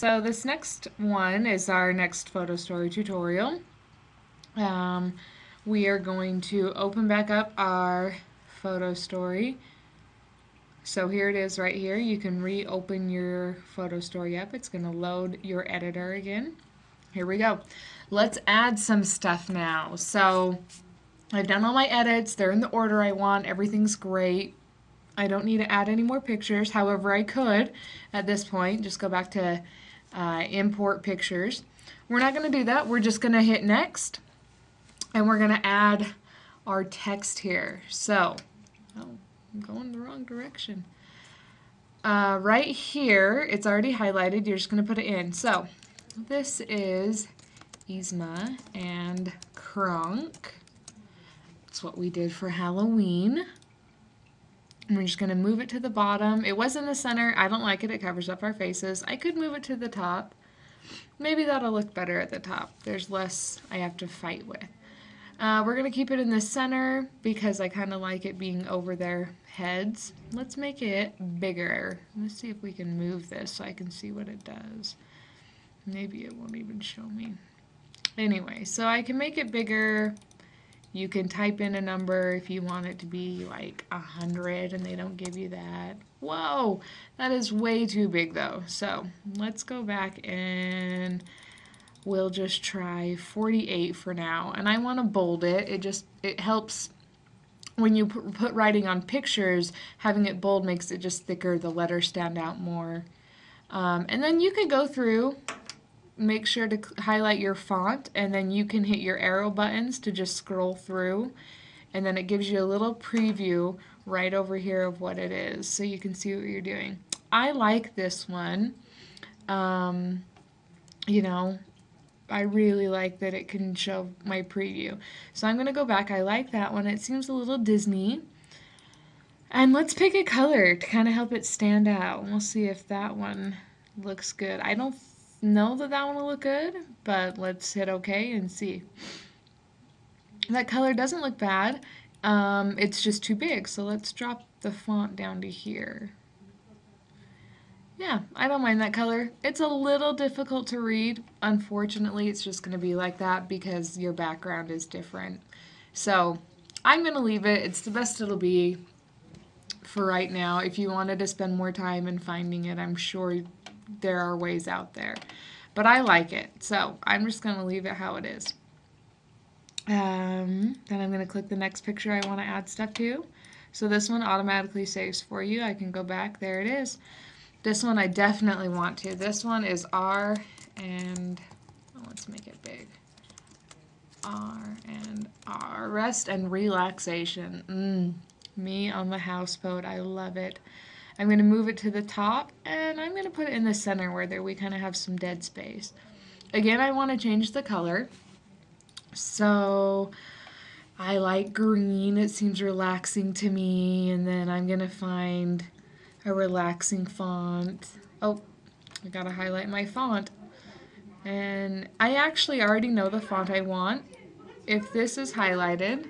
so this next one is our next photo story tutorial. Um, we are going to open back up our photo story. So here it is right here. You can reopen your photo story up. It's going to load your editor again. Here we go. Let's add some stuff now. So I've done all my edits. They're in the order I want. Everything's great. I don't need to add any more pictures. However, I could at this point just go back to uh, import pictures. We're not going to do that. We're just going to hit next and we're going to add our text here. So, oh, I'm going the wrong direction. Uh, right here, it's already highlighted. You're just going to put it in. So, this is Yzma and Kronk. That's what we did for Halloween. And we're just going to move it to the bottom. It was in the center. I don't like it. It covers up our faces. I could move it to the top. Maybe that'll look better at the top. There's less I have to fight with. Uh, we're going to keep it in the center because I kind of like it being over their heads. Let's make it bigger. Let's see if we can move this so I can see what it does. Maybe it won't even show me. Anyway, so I can make it bigger. You can type in a number if you want it to be like a hundred and they don't give you that. Whoa, that is way too big though. So let's go back and we'll just try 48 for now. And I want to bold it. It just, it helps when you put writing on pictures, having it bold makes it just thicker, the letters stand out more. Um, and then you can go through, make sure to highlight your font, and then you can hit your arrow buttons to just scroll through. And then it gives you a little preview right over here of what it is, so you can see what you're doing. I like this one. Um, you know, I really like that it can show my preview. So I'm going to go back. I like that one. It seems a little Disney. And let's pick a color to kind of help it stand out. We'll see if that one looks good. I don't know that that one will look good, but let's hit OK and see. That color doesn't look bad. Um, it's just too big, so let's drop the font down to here. Yeah, I don't mind that color. It's a little difficult to read. Unfortunately, it's just going to be like that because your background is different. So I'm going to leave it. It's the best it'll be for right now. If you wanted to spend more time in finding it, I'm sure there are ways out there. But I like it, so I'm just going to leave it how it is. Um, then I'm going to click the next picture I want to add stuff to. So this one automatically saves for you. I can go back. There it is. This one I definitely want to. This one is R and oh, let's make it big. R and R. Rest and relaxation. Mm, me on the houseboat. I love it. I'm going to move it to the top and I'm going to put it in the center where there we kind of have some dead space. Again, I want to change the color. So I like green. It seems relaxing to me. And then I'm going to find a relaxing font. Oh, I gotta highlight my font. And I actually already know the font I want. If this is highlighted,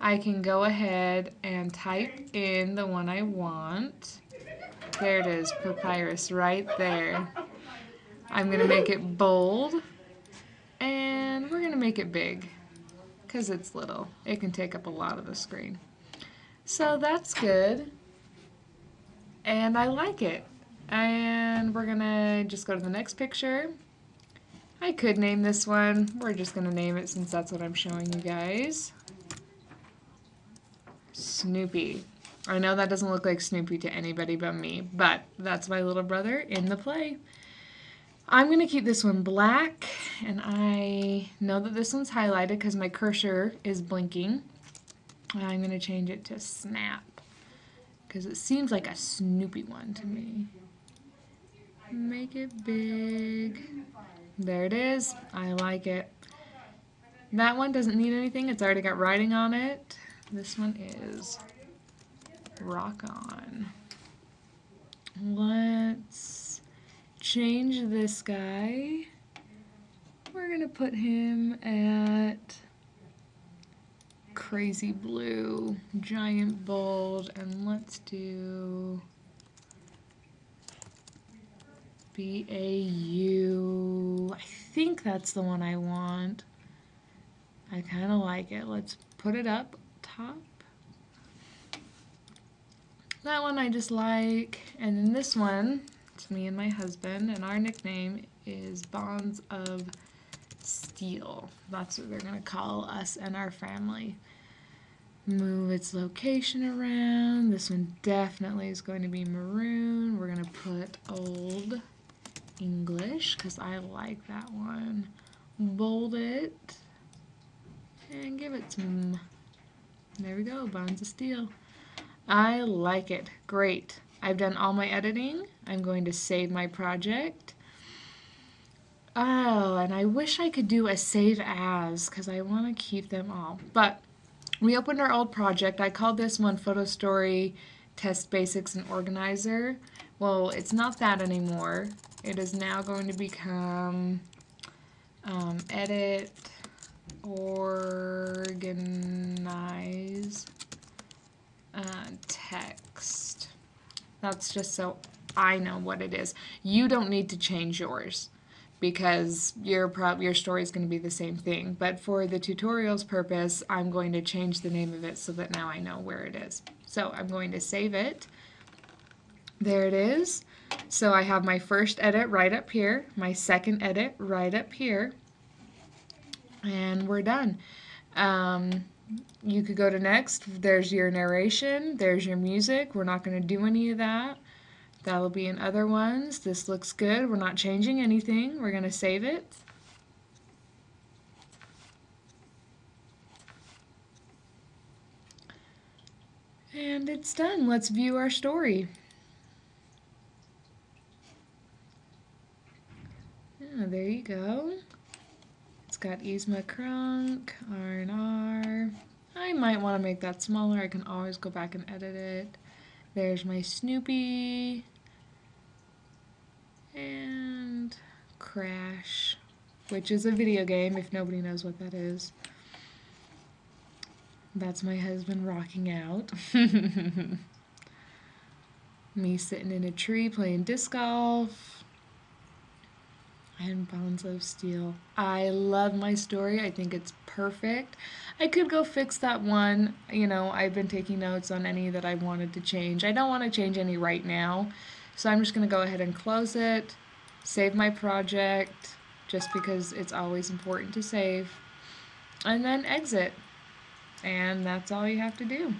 I can go ahead and type in the one I want. There it is, Papyrus, right there. I'm going to make it bold, and we're going to make it big, because it's little. It can take up a lot of the screen. So that's good and I like it. And we're gonna just go to the next picture. I could name this one. We're just gonna name it since that's what I'm showing you guys. Snoopy. I know that doesn't look like Snoopy to anybody but me, but that's my little brother in the play. I'm going to keep this one black, and I know that this one's highlighted because my cursor is blinking. I'm going to change it to snap because it seems like a Snoopy one to me. Make it big. There it is. I like it. That one doesn't need anything. It's already got writing on it. This one is rock on. Let's change this guy. We're going to put him at crazy blue, giant bold, and let's do B A U. I think that's the one I want. I kind of like it. Let's put it up top. That one I just like. And then this one, it's me and my husband, and our nickname is Bonds of Steel. That's what they're going to call us and our family. Move its location around. This one definitely is going to be maroon. We're going to put old English because I like that one. Bold it and give it some, there we go, Bonds of Steel. I like it. Great. I've done all my editing. I'm going to save my project. Oh, and I wish I could do a save as because I want to keep them all. But we opened our old project. I called this one Photo Story Test Basics and Organizer. Well, it's not that anymore. It is now going to become um, Edit, Organize, uh, Text. That's just so I know what it is. You don't need to change yours because your prob your story is going to be the same thing. But for the tutorial's purpose, I'm going to change the name of it so that now I know where it is. So I'm going to save it. There it is. So I have my first edit right up here, my second edit right up here, and we're done. Um, you could go to next. There's your narration. There's your music. We're not going to do any of that. That'll be in other ones. This looks good. We're not changing anything. We're going to save it. And it's done. Let's view our story. Yeah, there you go. Got Yzma Kronk, R&R. I might want to make that smaller. I can always go back and edit it. There's my Snoopy. And Crash, which is a video game if nobody knows what that is. That's my husband rocking out. Me sitting in a tree playing disc golf. And Bonds of Steel. I love my story. I think it's perfect. I could go fix that one. You know, I've been taking notes on any that I wanted to change. I don't want to change any right now. So I'm just going to go ahead and close it, save my project, just because it's always important to save, and then exit. And that's all you have to do.